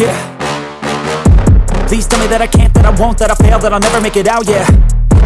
yeah. Please tell me that I can't, that I won't, that I fail, that I'll never make it out, yeah.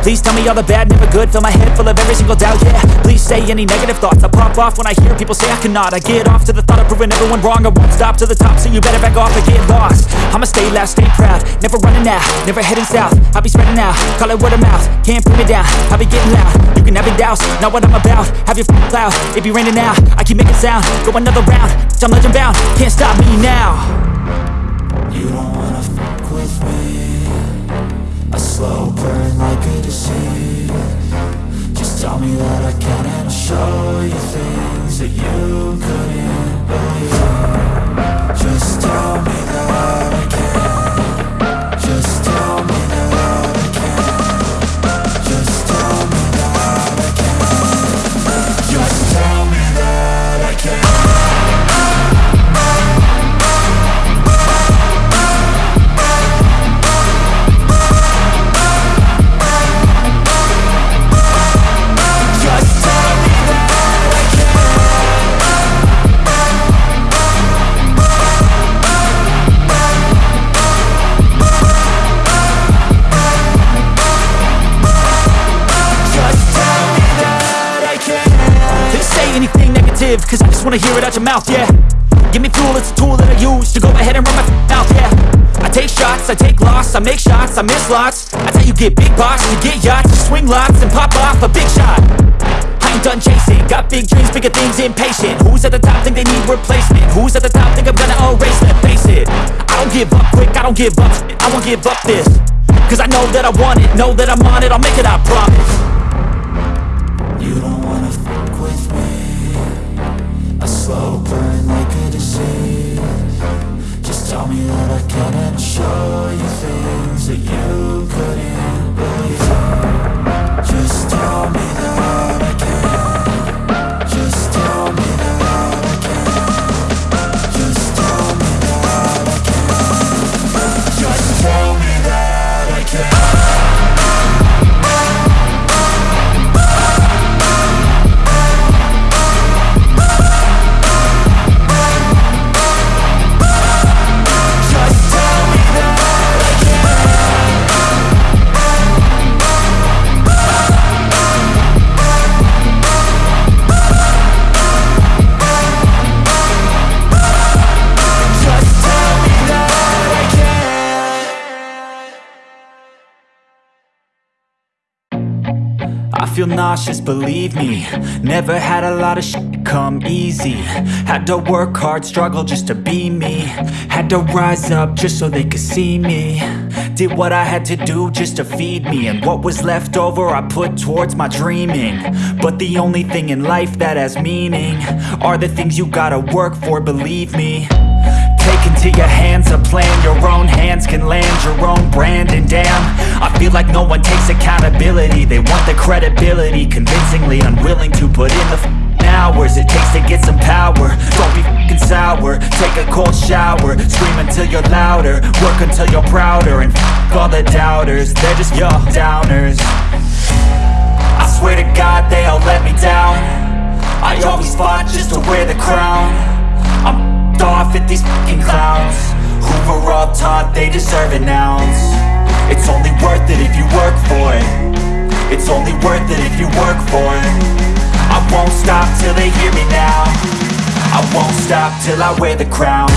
Please tell me all the bad, never good Fill my head full of every single doubt, yeah. Please say any negative thoughts I pop off when I hear people say I cannot. I get off to the thought of proving everyone wrong I won't stop to the top, so you better back off and get lost. I'ma stay loud, stay proud Never running out, never heading south. I'll be spreading out, call it word of mouth Can't put me down, I'll be getting loud. You can have your doubts, not what I'm about Have your f***ing cloud, it be raining now I keep making sound, go another round I'm legend bound, can't stop me now You don't wanna fuck with me. A slow burn like a disease. Just tell me that I can and I'll show you things that you couldn't believe. Just tell cause I just wanna hear it out your mouth, yeah. Give me fuel, it's a tool that I use to go ahead and run my mouth, yeah. I take shots, I take loss, I make shots, I miss lots. That's how you get big box, you get yachts, you swing lots and pop off a big shot. I ain't done chasing, got big dreams, bigger things, impatient. Who's at the top think they need replacement? Who's at the top think I'm gonna erase them? Face it, I don't give up quick, I don't give up I won't give up this. Cause I know that I want it, know that I'm on it, I'll make it, I promise A slow burn like a disease Just tell me that I can and I'll show you things that you couldn't feel nauseous, believe me. Never had a lot of shit come easy. Had to work hard, struggle just to be me. Had to rise up just so they could see me. Did what I had to do just to feed me. And what was left over I put towards my dreaming. But the only thing in life that has meaning Are the things you gotta work for, believe me. Take into your hands a plan Your own hands can land your own brand And damn, I feel like no one takes accountability. They want the credibility. Convincingly unwilling to put in the f***ing hours It takes to get some power. Don't be f***ing sour. Take a cold shower. Scream until you're louder. Work until you're prouder. And f*** all the doubters. They're just your downers. I swear to God they all let me down. I always fought just to wear the crown. I'm off at these fucking clowns were all taught they deserve an ounce. It's only worth it if you work for it. It's only worth it if you work for it. I won't stop till they hear me now. I won't stop till I wear the crown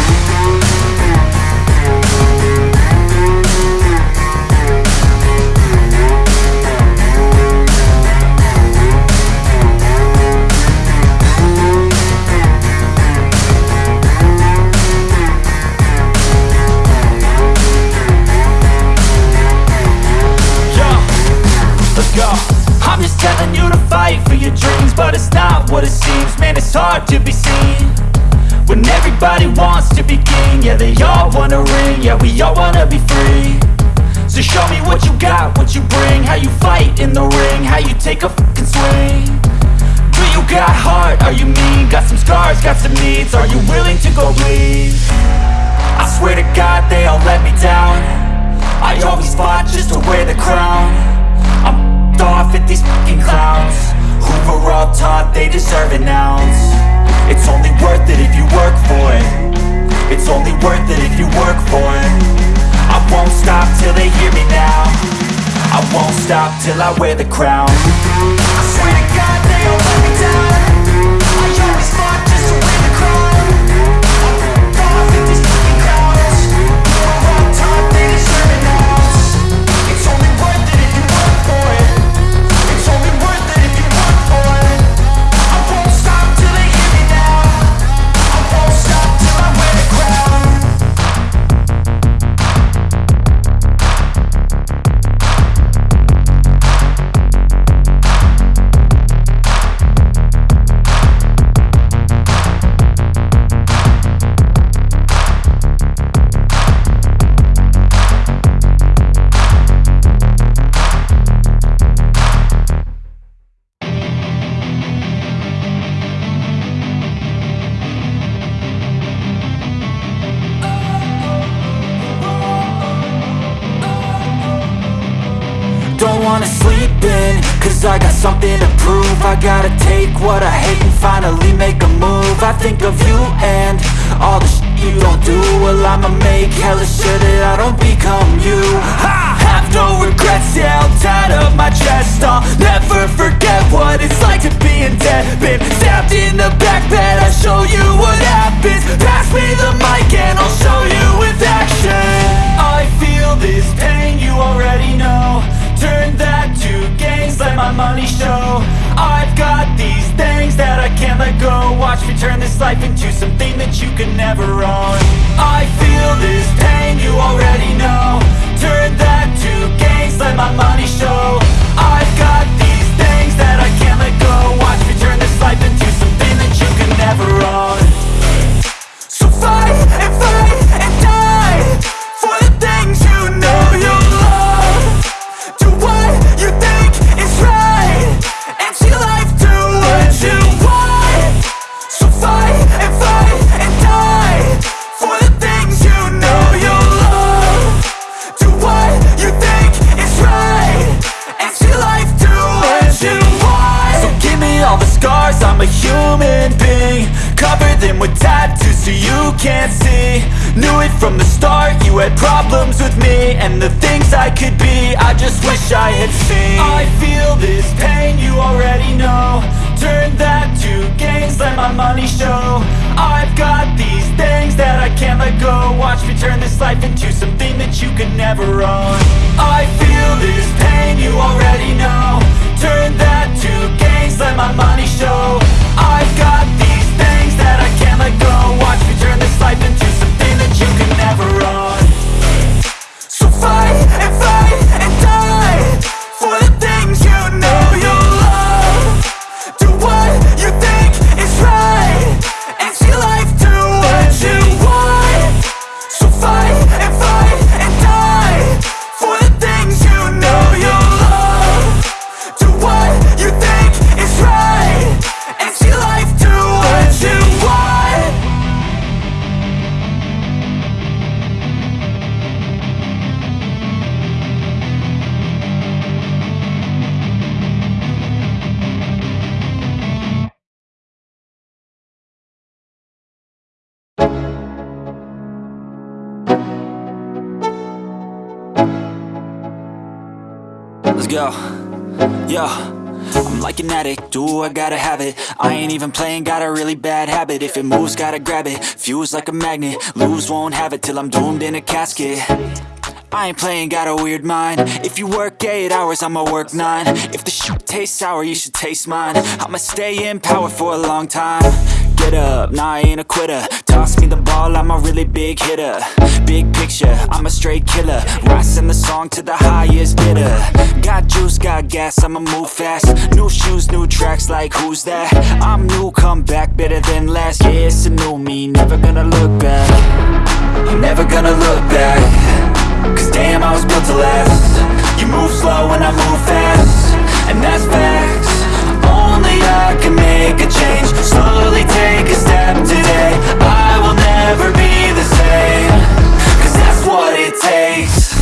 How you fight in the ring How you take a fucking swing Do you got heart? Are you mean? Got some scars, got some needs Are you willing to go bleed? I swear to God they all let me down I always fought just to wear the crown I'm off at these fucking clowns were all taught they deserve an ounce It's only won't stop till I wear the crown. I swear to God, they won't let me down gotta take what I hate and finally make a move. I think of you and all the shit you don't do. Well I'ma make hella sure that I don't become you. I have no regrets, yeah, I'll tie up my chest. I'll never forget what it's like to be in debt. Been stabbed in the back bed, I'll show you what happens. Pass me the mic and I'll show you with action. I feel this pain, you already know that never own I feel this pain, you already know the scars, I'm a human being Cover them with tattoos so you can't see. Knew it from the start, you had problems with me And the things I could be, I just wish I had seen. I feel this pain, you already know. Turn that to gains, let my money show. I've got these things that I can't let go. Watch me turn this life into something that you could never own. I Let's go. Yo. I'm like an addict, do I gotta have it? I ain't even playing, got a really bad habit. If it moves, gotta grab it, fuse like a magnet Lose, won't have it till I'm doomed in a casket. I ain't playing, got a weird mind. If you work 8 hours, I'ma work 9 If the shit tastes sour, you should taste mine. I'ma stay in power for a long time Get up, nah I ain't a quitter. Toss me the ball, I'm a really big hitter. Big picture, I'm a straight killer. Rising the song to the highest bidder. Got juice, got gas, I'ma move fast. New shoes, new tracks, like who's that? I'm new, come back, better than last Yeah, it's a new me, never gonna look back. Never gonna look back. Cause damn, I was built to last. You move slow and I move fast. And that's facts only I can make a change. Slowly take a step today. I will never be the that's what it takes.